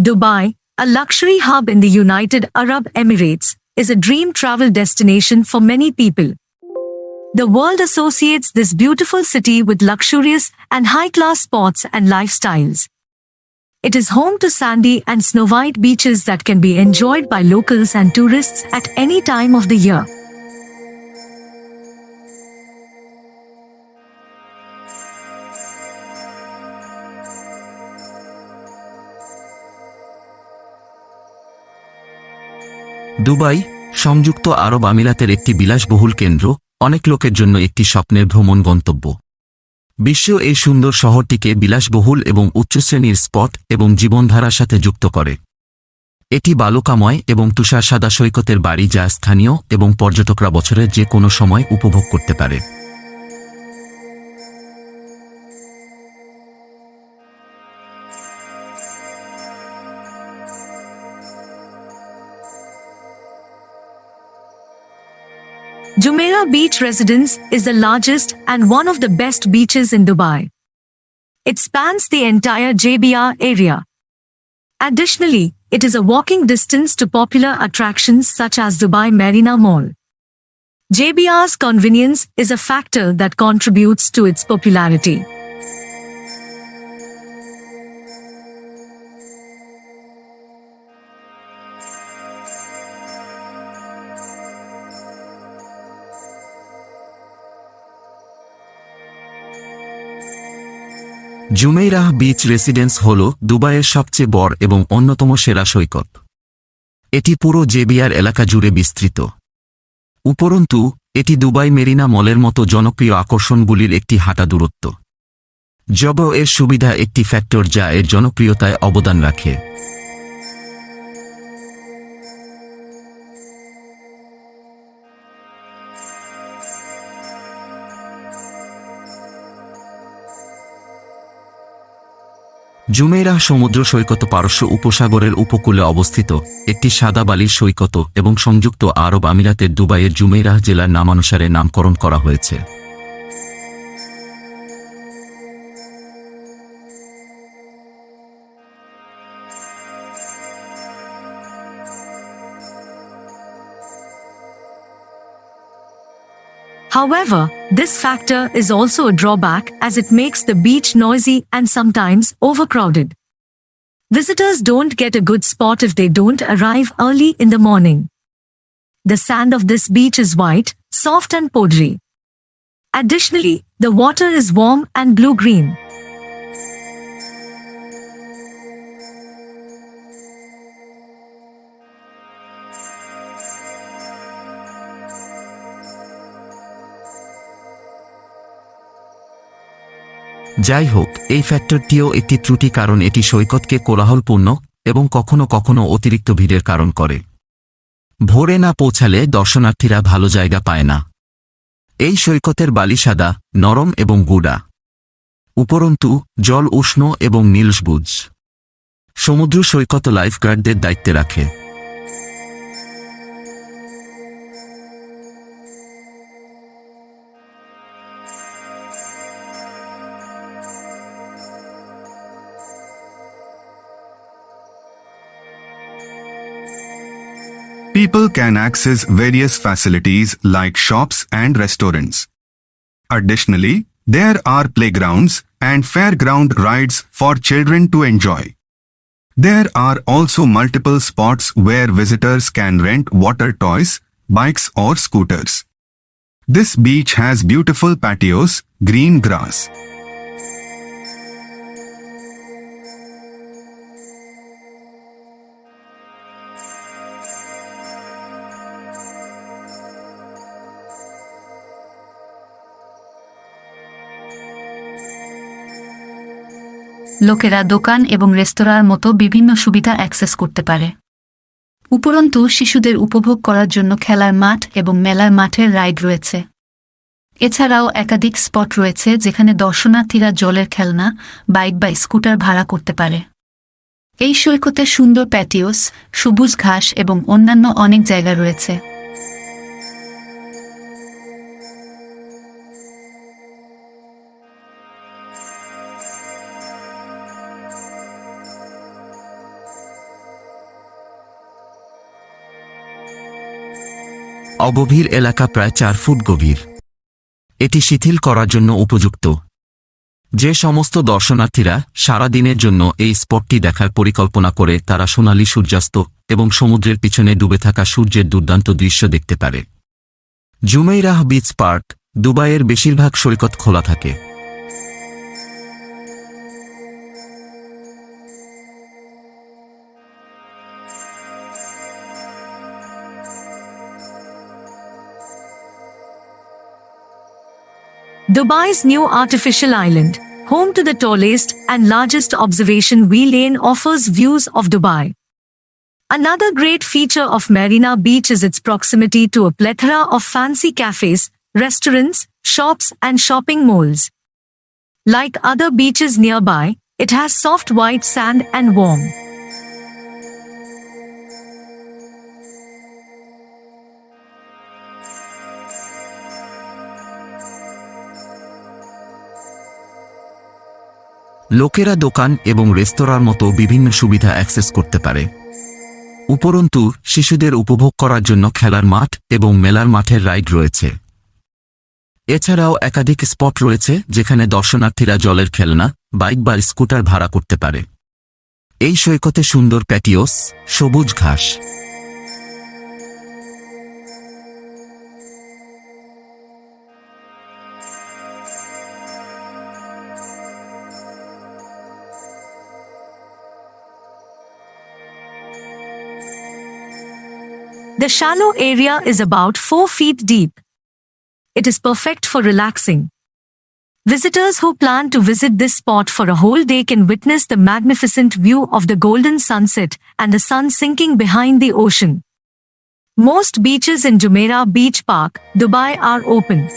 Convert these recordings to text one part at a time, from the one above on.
Dubai, a luxury hub in the United Arab Emirates, is a dream travel destination for many people. The world associates this beautiful city with luxurious and high-class spots and lifestyles. It is home to sandy and snow-white beaches that can be enjoyed by locals and tourists at any time of the year. Dubai, সংযুক্ত আরব আমিরাতের একটি বিলাসবহুল কেন্দ্র, অনেক লোকের জন্য একটি স্বপ্নের ভ্রমণ গন্তব্য। বিশ্ব এই সুন্দর শহরটিকে বিলাসবহুল এবং উচ্চশ্রেণীর স্পট এবং জীবনধারার সাথে যুক্ত করে। এটি বালুকাময় এবং তুষার সাদা সৈকতের বাড়ি যা স্থানীয় এবং পর্যটকরা বছরের যে কোনো সময় উপভোগ করতে পারে। Jumeirah Beach Residence is the largest and one of the best beaches in Dubai. It spans the entire JBR area. Additionally, it is a walking distance to popular attractions such as Dubai Marina Mall. JBR's convenience is a factor that contributes to its popularity. Jumeirah beach residence হল দুবাইয়ের সবচেয়ে বড় এবং অন্যতম সেরা সৈকত। এটি পুরো জেবিয়ার এলাকা জুড়ে বিস্তৃত। উপরন্তু, এটি দুবাই মেরিনা মলের মতো জনপ্রিয় আকর্ষণগুলির একটি হাঁটা দূরত্ব। জব এর সুবিধা একটি ফ্যাক্টর যা এর জনপ্রিয়তায় অবদান রাখে। জুমেইরাহ সমুদ্র সৈকত পারস্য উপসাগরের উপকূলে অবস্থিত, একটি সাদা বালির সৈকত এবং সংযুক্ত আরব আমিরাতের দুবাইয়ের জুমেইরাহ জেলার নামানুসারে নামকরণ করা হয়েছে। However, this factor is also a drawback as it makes the beach noisy and sometimes overcrowded. Visitors don't get a good spot if they don't arrive early in the morning. The sand of this beach is white, soft and powdery. Additionally, the water is warm and blue-green. যাই হোক এই ফ্যাক্টরটিও একটি ত্রুটি কারণ এটি সৈকতকে কোলাহলপূর্ণ এবং কখনো কখনো অতিরিক্ত ভিড়ের কারণ করে। ভোরে না পৌঁছালে দর্শনার্থীরা ভালো জায়গা পায় না। এই সৈকতের বালি সাদা, নরম এবং গুড়া। উপরন্তু, জল উষ্ণ এবং নীলসবুজ। সমুদ্র সৈকত লাইফগার্ডদের দায়িত্বে রাখে। People can access various facilities like shops and restaurants. Additionally, there are playgrounds and fairground rides for children to enjoy. There are also multiple spots where visitors can rent water toys, bikes or scooters. This beach has beautiful patios, green grass. লোকেরা দোকান এবং রেস্তোরাঁর মতো বিভিন্ন সুবিধা access করতে পারে। উপরন্তু, শিশুদের উপভোগ করার জন্য খেলার মাঠ এবং মেলার মাঠের রাইড রয়েছে। এছাড়াও একাধিক স্পট রয়েছে যেখানে দর্শনার্থীরা জলের খেলনা, বাইক বা স্কুটার ভাড়া করতে পারে। এই সৈকতে সুন্দর প্যাটিওস, সবুজ ঘাস এবং অন্যান্য অনেক জায়গা রয়েছে। অগভীর এলাকা প্রায় চার ফুট গভীর। এটি শিথিল করার জন্য উপযুক্ত। যে সমস্ত দর্শনার্থীরা সারা দিনের জন্য এই স্পটটি দেখার পরিকল্পনা করে তারা সোনালী সূর্যাস্ত এবং সমুদ্রের পিছনে ডুবে থাকা সূর্যের দুর্দান্ত দৃশ্য দেখতে পারে। জুমেইরাহ বিচ পার্ক দুবাইয়ের বেশিরভাগ সৈকত খোলা থাকে। Dubai's new artificial island, home to the tallest and largest observation wheel lane offers views of Dubai. Another great feature of Marina Beach is its proximity to a plethora of fancy cafes, restaurants, shops and shopping malls. Like other beaches nearby, it has soft white sand and warm. লোকেরা দোকান এবং রেস্তোরাঁর মতো বিভিন্ন সুবিধা access করতে পারে। উপরন্তু, শিশুদের উপভোগ করার জন্য খেলার মাঠ এবং মেলার মাঠের রাইড রয়েছে। এছাড়াও একাধিক স্পট রয়েছে যেখানে দর্শনার্থীরা জলের খেলনা, বাইক বা স্কুটার ভাড়া করতে পারে। এই সৈকতে সুন্দর প্যাটিওস, সবুজ ঘাস। The shallow area is about 4 feet deep. It is perfect for relaxing. Visitors who plan to visit this spot for a whole day can witness the magnificent view of the golden sunset and the sun sinking behind the ocean. Most beaches in Jumeirah Beach Park, Dubai are open.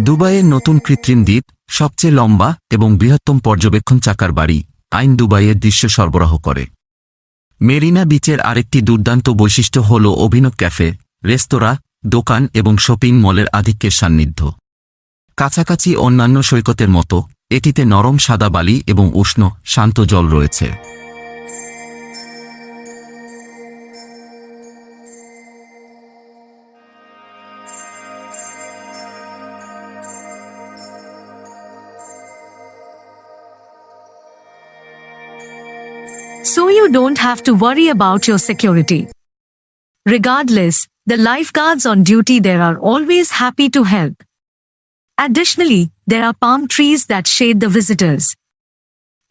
দুবাইয়ের নতুন কৃত্রিম দ্বীপ, সবচেয়ে লম্বা এবং বৃহত্তম পর্যবেক্ষণ চাকার বাড়ি, আইন দুবাইয়ের দৃশ্য সরবরাহ করে। মেরিনা বিচের আরেকটি দুর্দান্ত বৈশিষ্ট্য হল অভিনব ক্যাফে, রেস্তোরাঁ, দোকান এবং শপিং মলের আধিক্যের সান্নিধ্য। কাছাকাছি অন্যান্য সৈকতের মতো, এটিতে নরম সাদা বালি এবং উষ্ণ, শান্ত জল রয়েছে। So you don't have to worry about your security. Regardless, the lifeguards on duty there are always happy to help. Additionally, there are palm trees that shade the visitors.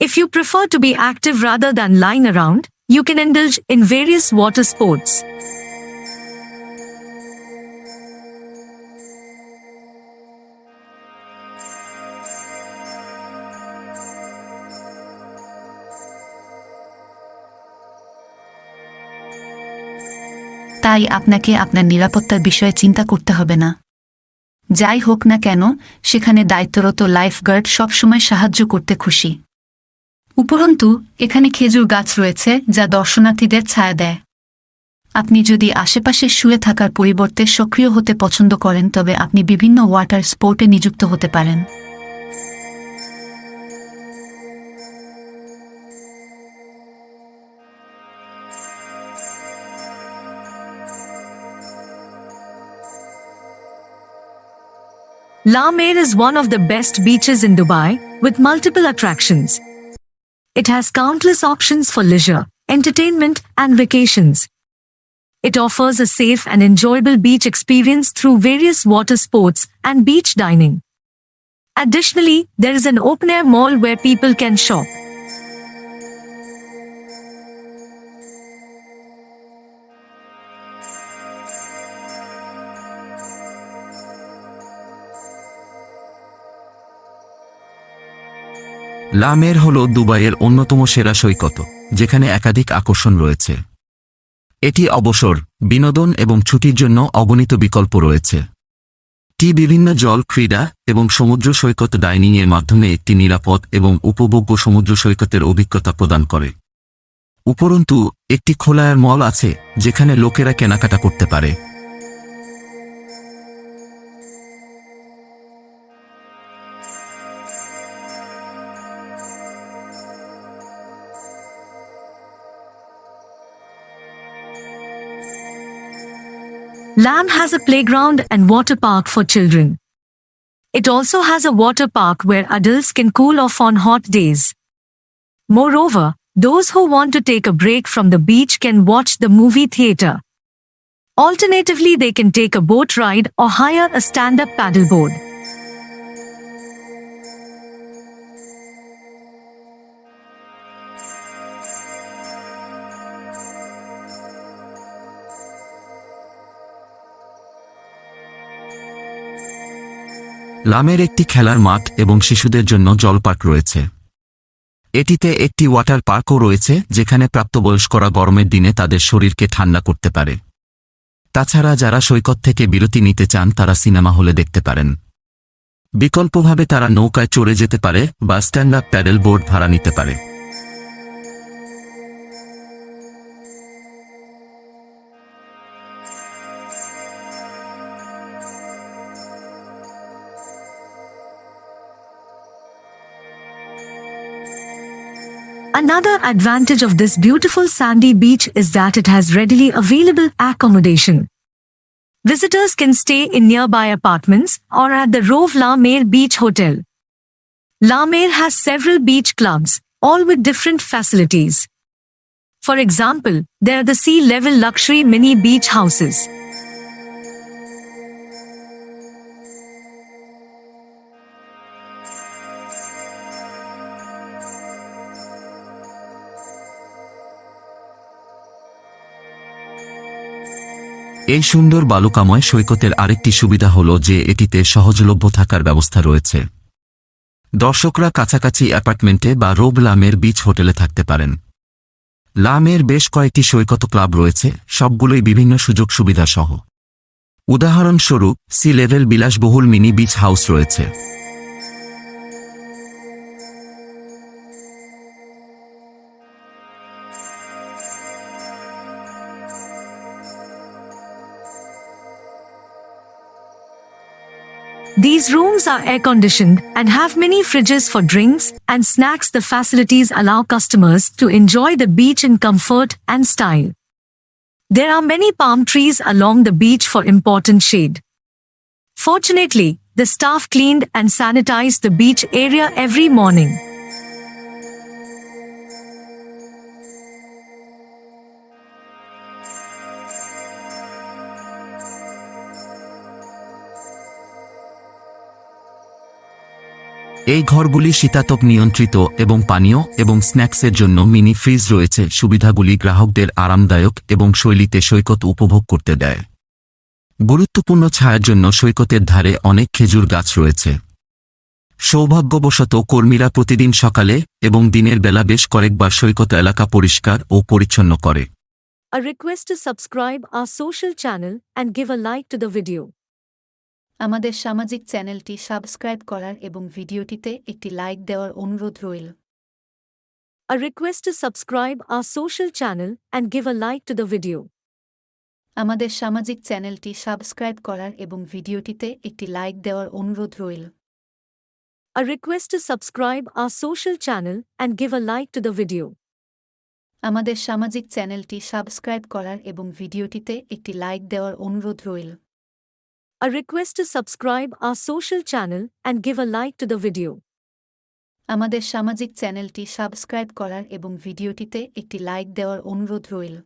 If you prefer to be active rather than lying around, you can indulge in various water sports. তাই আপনাকে আপনার নিরাপত্তার বিষয়ে চিন্তা করতে হবে না। যাই হোক না কেন, সেখানে দায়িত্বরত লাইফগার্ড সবসময় সাহায্য করতে খুশি। উপরন্তু, এখানে খেজুর গাছ রয়েছে যা দর্শনার্থীদের ছায়া দেয়। আপনি যদি আশেপাশে শুয়ে থাকার পরিবর্তে সক্রিয় হতে পছন্দ করেন, তবে আপনি বিভিন্ন ওয়াটার স্পোর্টে নিযুক্ত হতে পারেন। La Mer is one of the best beaches in Dubai, with multiple attractions. It has countless options for leisure, entertainment, and vacations. It offers a safe and enjoyable beach experience through various water sports and beach dining. Additionally, there is an open-air mall where people can shop. লামের হল দুবাইয়ের অন্যতম সেরা সৈকত, যেখানে একাধিক আকর্ষণ রয়েছে। এটি অবসর, বিনোদন এবং ছুটির জন্য অগণিত বিকল্প রয়েছে। টি বিভিন্ন জল, ক্রীড়া এবং সমুদ্র সৈকত ডাইনিংয়ের মাধ্যমে একটি নিরাপদ এবং উপভোগ্য সমুদ্র সৈকতের অভিজ্ঞতা প্রদান করে। উপরন্তু, একটি খোলায়ার মল আছে, যেখানে লোকেরা কেনাকাটা করতে পারে। Lamb has a playground and water park for children. It also has a water park where adults can cool off on hot days. Moreover, those who want to take a break from the beach can watch the movie theater. Alternatively, they can take a boat ride or hire a stand-up paddleboard. লামের একটি খেলার মাঠ এবং শিশুদের জন্য জলপার্ক রয়েছে। এটিতে একটি ওয়াটার পার্কও রয়েছে, যেখানে প্রাপ্তবয়স্করা গরমের দিনে তাদের শরীরকে ঠান্ডা করতে পারে। তাছাড়া যারা সৈকত থেকে বিরতি নিতে চান, তারা সিনেমা হলে দেখতে পারেন। বিকল্পভাবে তারা নৌকায় চড়ে যেতে পারে বা স্ট্যান্ড আপ প্যাডেল বোর্ড ভাড়া নিতে পারে। Another advantage of this beautiful sandy beach is that it has readily available accommodation. Visitors can stay in nearby apartments or at the Rove La Mer Beach Hotel. La Mer has several beach clubs, all with different facilities. For example, there are the sea level luxury mini beach houses. এই সুন্দর বালুকাময় সৈকতের আরেকটি সুবিধা হল যে এটিতে সহজলভ্য থাকার ব্যবস্থা রয়েছে। দর্শকরা কাছাকাছি অ্যাপার্টমেন্টে বা রোব লামের বিচ হোটেলে থাকতে পারেন। লামের বেশ কয়েকটি সৈকত ক্লাব রয়েছে, সবগুলোই বিভিন্ন সুযোগ সুবিধা সহ। উদাহরণস্বরূপ, সি লেভেল বিলাসবহুল মিনি বিচ হাউস রয়েছে। These rooms are air conditioned and have mini fridges for drinks and snacks. The facilities allow customers to enjoy the beach in comfort and style. There are many palm trees along the beach for important shade. Fortunately, the staff cleaned and sanitized the beach area every morning. এই ঘরগুলি শীতাতপ নিয়ন্ত্রিত এবং পানীয় এবং স্ন্যাক্সের জন্য mini fridge রয়েছে। সুবিধাগুলি গ্রাহকদের আরামদায়ক এবং শৈলীতে সৈকত উপভোগ করতে দেয়। গুরুত্বপূর্ণ ছায়ার জন্য সৈকতের ধারে অনেক খেজুর গাছ রয়েছে। সৌভাগ্যবশত কর্মীরা প্রতিদিন সকালে এবং দিনের বেলা বেশ কয়েকবার সৈকত এলাকা পরিষ্কার ও পরিচ্ছন্ন করে। A request to subscribe our social channel and give a like to the video. আমাদের সামাজিক চ্যানেলটি সাবস্ক্রাইব করার এবং ভিডিওটিতে একটি লাইক দেওয়ার অনুরোধ রইল A request to subscribe our social channel and give a like to the video. আমাদের সামাজিক চ্যানেলটি সাবস্ক্রাইব করার এবং ভিডিওটিতে একটি লাইক দেওয়ার অনুরোধ রইল A request to subscribe our social channel and give a like to the video. আমাদের সামাজিক চ্যানেলটি সাবস্ক্রাইব করার এবং ভিডিওটিতে একটি লাইক দেওয়ার অনুরোধ রইল A request to subscribe our social channel and give a like to the video. আমাদের সামাজিক চ্যানেলটি সাবস্ক্রাইব করার এবং ভিডিওটিতে একটি লাইক দেওয়ার অনুরোধ রইল